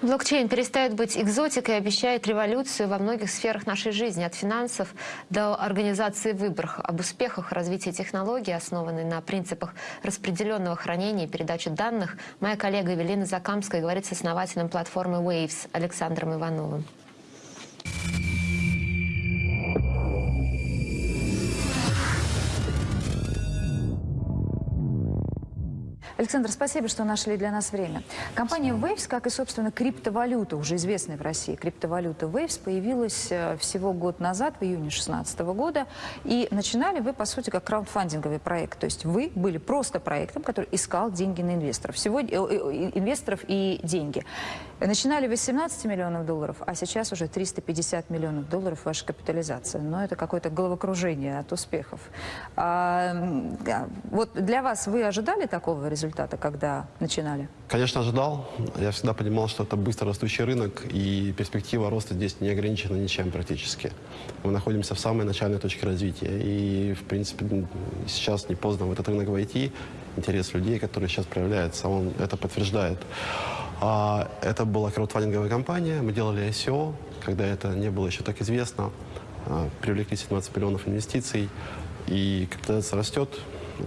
Блокчейн перестает быть экзотикой и обещает революцию во многих сферах нашей жизни, от финансов до организации выборов. Об успехах развития технологий, основанной на принципах распределенного хранения и передачи данных, моя коллега Евелина Закамская говорит с основателем платформы Waves Александром Ивановым. Александр, спасибо, что нашли для нас время. Компания Waves, как и, собственно, криптовалюта, уже известная в России, криптовалюта Waves, появилась э, всего год назад, в июне 2016 года. И начинали вы, по сути, как краудфандинговый проект. То есть вы были просто проектом, который искал деньги на инвесторов. Всего, э, э, инвесторов и деньги. Начинали 18 миллионов долларов, а сейчас уже 350 миллионов долларов ваша капитализация. Но это какое-то головокружение от успехов. А, вот для вас вы ожидали такого результата? Результата, когда начинали? Конечно, ожидал. Я всегда понимал, что это быстро растущий рынок, и перспектива роста здесь не ограничена ничем практически. Мы находимся в самой начальной точке развития, и, в принципе, сейчас не поздно в этот рынок войти. Интерес людей, который сейчас проявляется, он это подтверждает. А, это была краудфандинговая компания, мы делали SEO, когда это не было еще так известно. А, привлекли 17 миллионов инвестиций, и капитализация растет,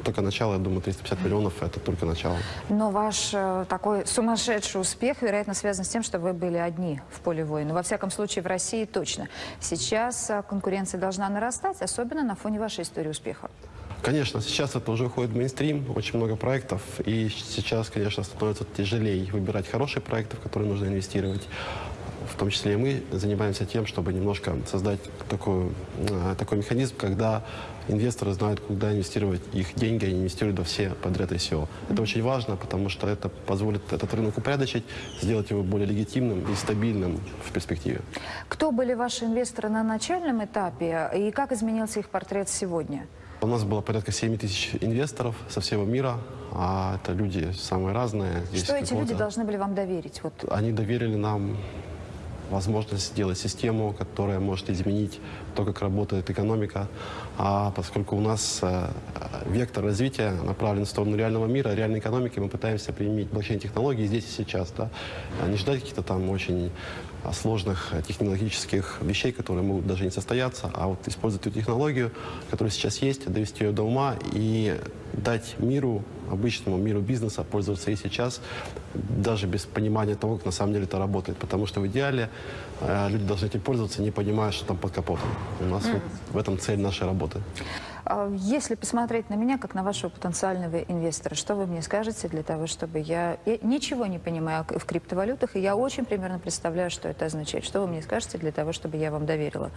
только начало, я думаю, 350 миллионов – это только начало. Но ваш э, такой сумасшедший успех, вероятно, связан с тем, что вы были одни в поле воина. Во всяком случае, в России точно. Сейчас э, конкуренция должна нарастать, особенно на фоне вашей истории успеха. Конечно, сейчас это уже уходит в мейнстрим, очень много проектов, и сейчас, конечно, становится тяжелее выбирать хорошие проекты, в которые нужно инвестировать в том числе и мы занимаемся тем, чтобы немножко создать такой, э, такой механизм, когда инвесторы знают, куда инвестировать их деньги, они инвестируют во все подряд ICO. Это очень важно, потому что это позволит этот рынок упорядочить, сделать его более легитимным и стабильным в перспективе. Кто были ваши инвесторы на начальном этапе и как изменился их портрет сегодня? У нас было порядка 7 тысяч инвесторов со всего мира, а это люди самые разные. Что эти люди должны были вам доверить? Вот. Они доверили нам возможность сделать систему, которая может изменить то, как работает экономика. А поскольку у нас э, вектор развития направлен в сторону реального мира, реальной экономики, мы пытаемся применить блокчейн-технологии здесь и сейчас. Да? А не ждать каких-то там очень сложных технологических вещей, которые могут даже не состояться, а вот использовать эту технологию, которая сейчас есть, довести ее до ума и дать миру, обычному миру бизнеса пользоваться и сейчас, даже без понимания того, как на самом деле это работает. Потому что в идеале э, люди должны этим пользоваться, не понимая, что там под капотом. У нас mm. вот в этом цель нашей работы. А если посмотреть на меня, как на вашего потенциального инвестора, что вы мне скажете для того, чтобы я... Я ничего не понимаю в криптовалютах, и я очень примерно представляю, что это означает. Что вы мне скажете для того, чтобы я вам доверила?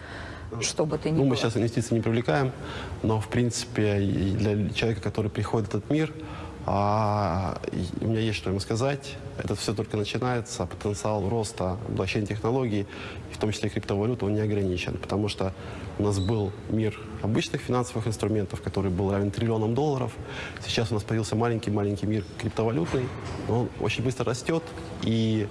Что бы ты ни Ну, было? мы сейчас инвестиции не привлекаем, но, в принципе, для человека, который приходит в этот мир, а, у меня есть что ему сказать. Это все только начинается. Потенциал роста блокчейн-технологий, в том числе криптовалюты, он не ограничен. Потому что у нас был мир обычных финансовых инструментов, который был равен триллионам долларов. Сейчас у нас появился маленький-маленький мир криптовалютный. Он очень быстро растет, и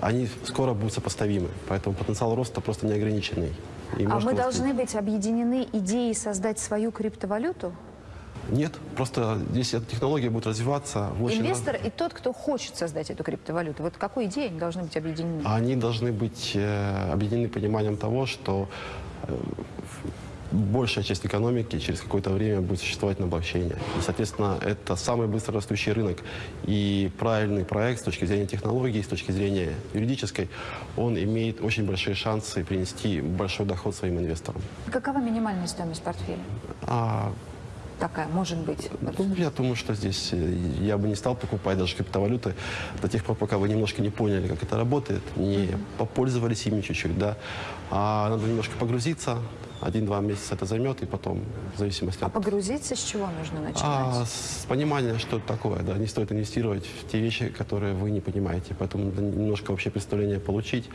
они скоро будут сопоставимы. Поэтому потенциал роста просто неограниченный. И а мы должны быть объединены идеей создать свою криптовалюту? Нет, просто здесь эта технология будет развиваться. Инвестор и тот, кто хочет создать эту криптовалюту, вот какой идеей они должны быть объединены? Они должны быть э, объединены пониманием того, что э, большая часть экономики через какое-то время будет существовать на блокчейне. И, соответственно, это самый быстро растущий рынок. И правильный проект с точки зрения технологий, с точки зрения юридической, он имеет очень большие шансы принести большой доход своим инвесторам. Какова минимальная стоимость портфеля? А, такая может быть? Ну, я думаю, что здесь э, я бы не стал покупать даже криптовалюты до тех пор, пока вы немножко не поняли, как это работает, не попользовались ими чуть-чуть, да. А надо немножко погрузиться, один-два месяца это займет, и потом, в зависимости а от... А погрузиться с чего нужно начинать? А, с понимания, что это такое, да. Не стоит инвестировать в те вещи, которые вы не понимаете. Поэтому надо немножко вообще представление получить,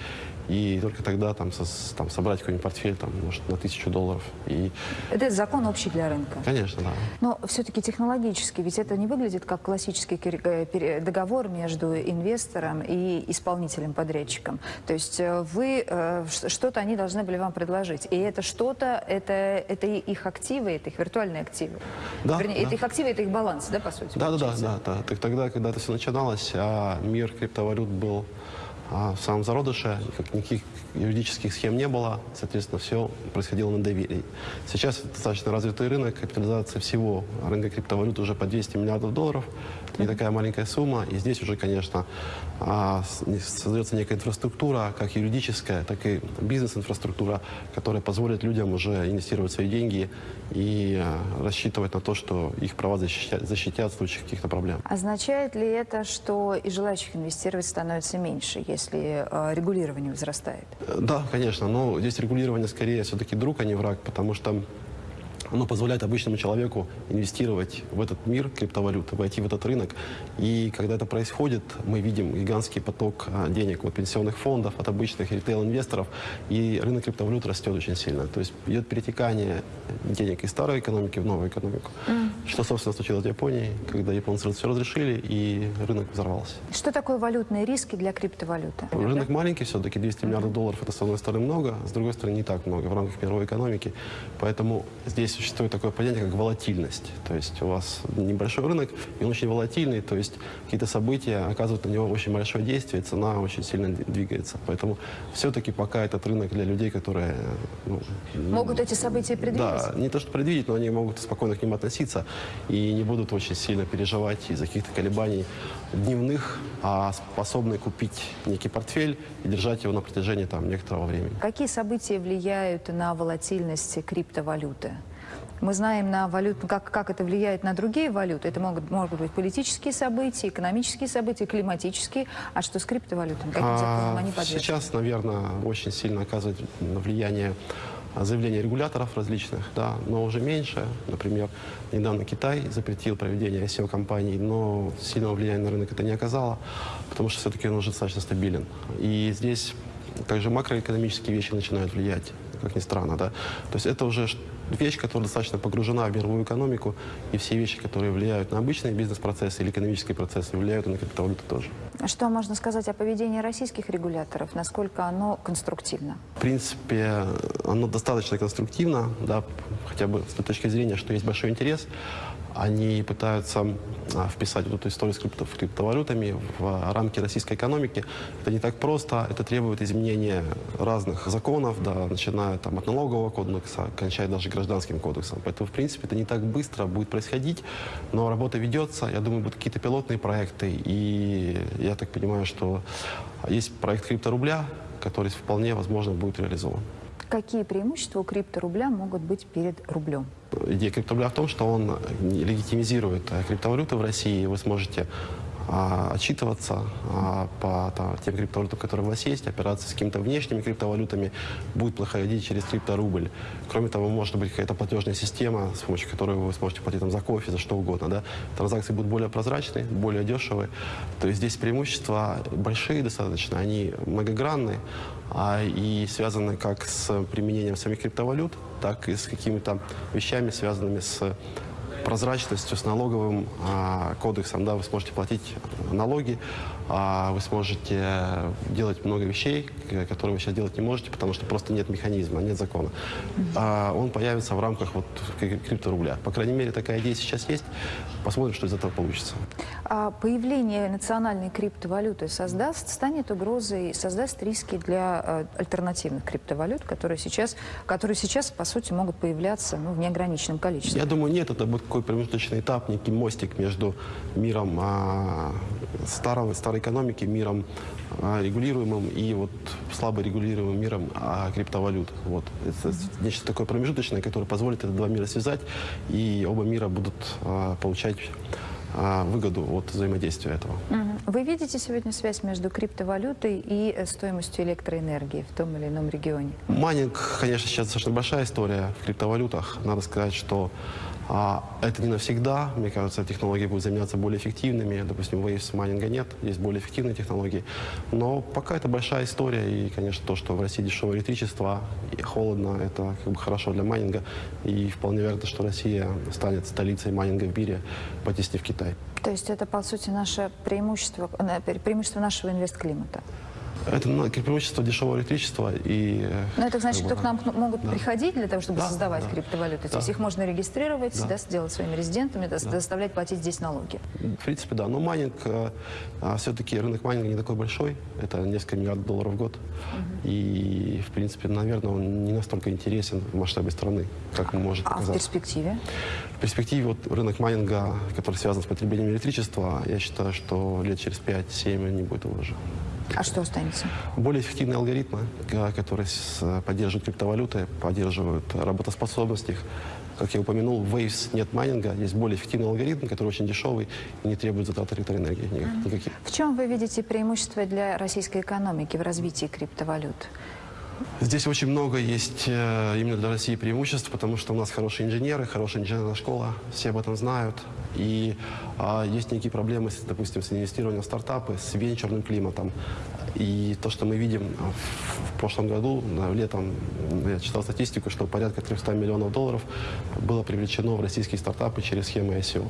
и только тогда там, со, там собрать какой-нибудь портфель, там, может, на тысячу долларов. И... Это закон общий для рынка? Конечно, да. Но все-таки технологически, ведь это не выглядит как классический э, договор между инвестором и исполнителем-подрядчиком. То есть э, вы, э, что-то они должны были вам предложить, и это что что-то, это, это их активы, это их виртуальные активы. Да, Вернее, да. это их активы, это их баланс, да, по сути? Да, да, да, да, да. Так тогда, когда это все начиналось, а мир криптовалют был а, в самом зародыше, никак- никаких юридических схем не было, соответственно, все происходило на доверии. Сейчас это достаточно развитый рынок, капитализация всего рынка криптовалют уже по 200 миллиардов долларов, не такая маленькая сумма, и здесь уже, конечно, а, создается некая инфраструктура, как юридическая, так и бизнес-инфраструктура, которая позволит людям уже инвестировать свои деньги и а, рассчитывать на то, что их права защитят, защитят в случае каких-то проблем. Означает ли это, что и желающих инвестировать становится меньше, если э, регулирование возрастает? Э, Да, конечно, но здесь регулирование скорее все-таки друг, а не враг, потому что оно позволяет обычному человеку инвестировать в этот мир криптовалюты, войти в этот рынок. И когда это происходит, мы видим гигантский поток а, денег от пенсионных фондов, от обычных ритейл-инвесторов, и рынок криптовалют растет очень сильно. То есть идет перетекание денег из старой экономики в новую экономику. Что, собственно, случилось в Японии, когда японцы все разрешили, и рынок взорвался. Что такое валютные риски для криптовалюты? Рынок маленький все-таки, 200 миллиардов долларов это с одной стороны много, с другой стороны не так много в рамках мировой экономики. Поэтому здесь существует такое понятие, как волатильность. То есть у вас небольшой рынок, и он очень волатильный, то есть какие-то события оказывают на него очень большое действие, цена очень сильно двигается. Поэтому все-таки пока этот рынок для людей, которые... ну, Могут эти события предвидеть? да, не то что предвидеть, но они могут спокойно к ним относиться и не будут очень сильно переживать из-за каких-то колебаний дневных, а способны купить некий портфель и держать его на протяжении там, некоторого времени. Какие события влияют на волатильность криптовалюты? Мы знаем, на валюту, как, как это влияет на другие валюты. Это могут, могут быть политические события, экономические события, климатические. А что с криптовалютами? Каким А, они подвержены? Сейчас, наверное, очень сильно оказывает влияние а, заявления регуляторов различных, да, но уже меньше. Например, недавно Китай запретил проведение ICO-компаний, но сильного влияния на рынок это не оказало, потому что все-таки он уже достаточно стабилен. И здесь также макроэкономические вещи начинают влиять, как ни странно, да. То есть это уже вещь, которая достаточно погружена в мировую экономику, и все вещи, которые влияют на обычные бизнес-процессы или экономические процессы, влияют и на криптовалюту тоже. Что можно сказать о поведении российских регуляторов? Насколько оно конструктивно? В принципе, оно достаточно конструктивно, да, хотя бы с той точки зрения, что есть большой интерес. Они пытаются а, вписать эту историю с крипто- криптовалютами в рамки российской экономики. Это не так просто, это требует изменения разных законов, да, начиная там, от налогового кодекса, кончая даже гражданским кодексом. Поэтому, в принципе, это не так быстро будет происходить, но работа ведется. Я думаю, будут какие-то пилотные проекты, и я так понимаю, что есть проект крипторубля, который вполне возможно будет реализован. Какие преимущества у крипторубля могут быть перед рублем? Идея крипторубля в том, что он легитимизирует э, криптовалюты в России. Вы сможете а, отчитываться а, по там, тем криптовалютам, которые у вас есть, операции с какими-то внешними криптовалютами будут проходить через крипторубль. Кроме того, может быть какая-то платежная система, с помощью которой вы сможете платить там, за кофе, за что угодно. Да? Транзакции будут более прозрачные, более дешевые. То есть здесь преимущества большие достаточно, они многогранные а, и связаны как с применением самих криптовалют, так и с какими-то вещами, связанными с прозрачностью, с налоговым а, кодексом, да, вы сможете платить налоги, а, вы сможете делать много вещей, которые вы сейчас делать не можете, потому что просто нет механизма, нет закона. А он появится в рамках вот кри- крипторубля. По крайней мере, такая идея сейчас есть. Посмотрим, что из этого получится. А появление национальной криптовалюты создаст, станет угрозой, создаст риски для э, альтернативных криптовалют, которые сейчас, которые сейчас, по сути, могут появляться ну, в неограниченном количестве? Я думаю, нет, это будет такой промежуточный этап, некий мостик между миром а, старого, старой экономики, миром а, регулируемым и вот слабо регулируемым миром а, криптовалют. Вот. Это нечто такое промежуточное, которое позволит эти два мира связать, и оба мира будут а, получать выгоду от взаимодействия этого. Вы видите сегодня связь между криптовалютой и э, стоимостью электроэнергии в том или ином регионе? Майнинг, конечно, сейчас достаточно большая история в криптовалютах. Надо сказать, что а, это не навсегда. Мне кажется, технологии будут заменяться более эффективными. Допустим, Waves майнинга нет, есть более эффективные технологии. Но пока это большая история. И, конечно, то, что в России дешевое электричество и холодно, это как бы хорошо для майнинга. И вполне вероятно, что Россия станет столицей майнинга в мире, потеснив Китай. То есть это, по сути, наше преимущество, э, пре- преимущество нашего инвестклимата? Это ну, преимущество дешевого электричества и... э, Но это значит, что к нам могут Да. приходить для того, чтобы Да, создавать да. криптовалюты. То есть Да. их можно регистрировать, Да. да, сделать своими резидентами, да, заставлять платить здесь налоги. В принципе, да. Но майнинг, все-таки рынок майнинга не такой большой. Это несколько миллиардов долларов в год. И, в принципе, наверное, он не настолько интересен в масштабе страны, как может А в показаться. перспективе? В перспективе вот рынок майнинга, который связан с потреблением электричества, я считаю, что лет через 5-7 не будет его уже. А что останется? Более эффективные алгоритмы, ка- которые с- поддерживают криптовалюты, поддерживают работоспособность их. Как я упомянул, в Waves нет майнинга, есть более эффективный алгоритм, который очень дешевый и не требует затрат электроэнергии никак- никаких. В чем вы видите преимущество для российской экономики в развитии криптовалют? Здесь очень много есть э, именно для России преимуществ, потому что у нас хорошие инженеры, хорошая инженерная школа, все об этом знают. И а, есть некие проблемы, допустим, с инвестированием в стартапы, с венчурным климатом. И то, что мы видим а, в, прошлом году, летом, я читал статистику, что порядка 300 миллионов долларов было привлечено в российские стартапы через схемы ICO.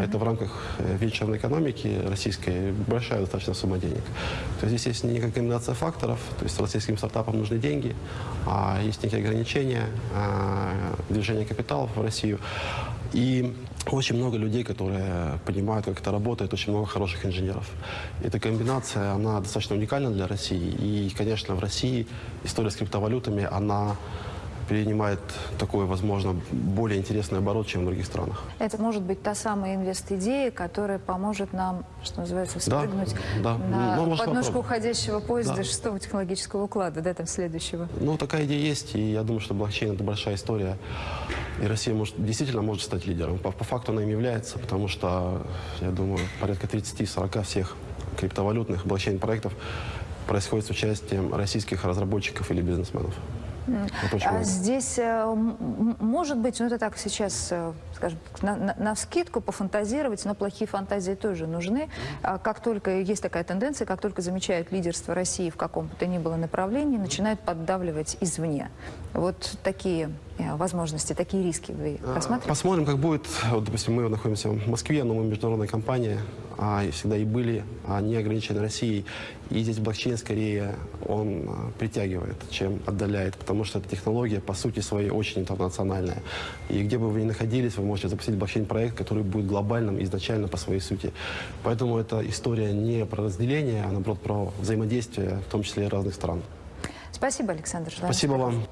Это в рамках э, венчурной экономики российской большая достаточно сумма денег. То есть здесь есть некая комбинация факторов, то есть российским стартапам нужны деньги, а есть некие ограничения а, движения капиталов в Россию. И очень много людей, которые понимают, как это работает, очень много хороших инженеров. Эта комбинация, она достаточно уникальна для России. И, конечно, в России история с криптовалютами, она принимает такой, возможно, более интересный оборот, чем в других странах. Это может быть та самая инвест-идея, которая поможет нам, что называется, Да, вспрыгнуть да. на Ну, может, подножку уходящего поезда Да. шестого технологического уклада, да, там следующего. Ну, такая идея есть, и я думаю, что блокчейн – это большая история. И Россия может, действительно может стать лидером. По, по факту она им является, потому что, я думаю, порядка 30-40 всех криптовалютных блокчейн-проектов происходит с участием российских разработчиков или бизнесменов. Очень А здесь, э, может быть, ну это так сейчас, э, скажем, на, на, навскидку пофантазировать, но плохие фантазии тоже нужны. А как только есть такая тенденция, как только замечают лидерство России в каком бы то ни было направлении, начинают поддавливать извне. Вот такие э, возможности, такие риски вы рассматриваете? Посмотрим, как будет. Вот, допустим, мы находимся в Москве, но мы международная компания, а, всегда и были, а, не ограничены Россией. И здесь блокчейн скорее он а, притягивает, чем отдаляет, потому что эта технология по сути своей очень интернациональная. И где бы вы ни находились, вы можете запустить блокчейн-проект, который будет глобальным изначально по своей сути. Поэтому эта история не про разделение, а наоборот про взаимодействие, в том числе и разных стран. Спасибо, Александр. Спасибо вам.